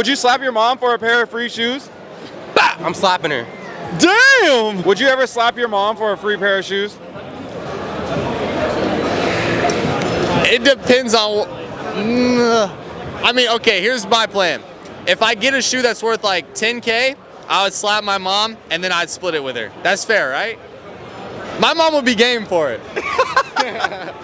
Would you slap your mom for a pair of free shoes? Bah! I'm slapping her. Damn! Would you ever slap your mom for a free pair of shoes? It depends on. Mm, I mean, okay, here's my plan. If I get a shoe that's worth like 10K, I would slap my mom and then I'd split it with her. That's fair, right? My mom would be game for it.